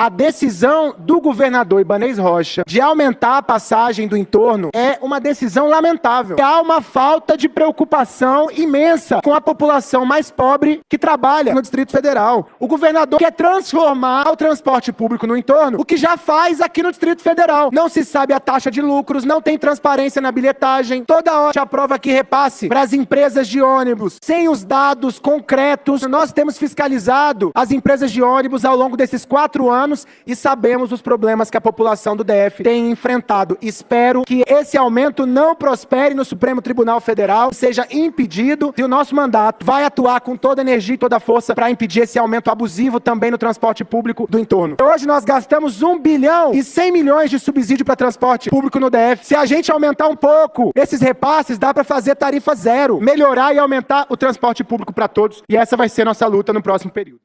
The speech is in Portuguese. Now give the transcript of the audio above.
A decisão do governador Ibanez Rocha de aumentar a passagem do entorno é uma decisão lamentável. Há uma falta de preocupação imensa com a população mais pobre que trabalha no Distrito Federal. O governador quer transformar o transporte público no entorno, o que já faz aqui no Distrito Federal. Não se sabe a taxa de lucros, não tem transparência na bilhetagem. Toda hora se aprova que repasse para as empresas de ônibus, sem os dados concretos. Nós temos fiscalizado as empresas de ônibus ao longo desses quatro anos e sabemos os problemas que a população do DF tem enfrentado. Espero que esse aumento não prospere no Supremo Tribunal Federal, seja impedido e o nosso mandato vai atuar com toda energia e toda força para impedir esse aumento abusivo também no transporte público do entorno. Hoje nós gastamos 1 bilhão e 100 milhões de subsídio para transporte público no DF. Se a gente aumentar um pouco esses repasses, dá para fazer tarifa zero, melhorar e aumentar o transporte público para todos. E essa vai ser nossa luta no próximo período.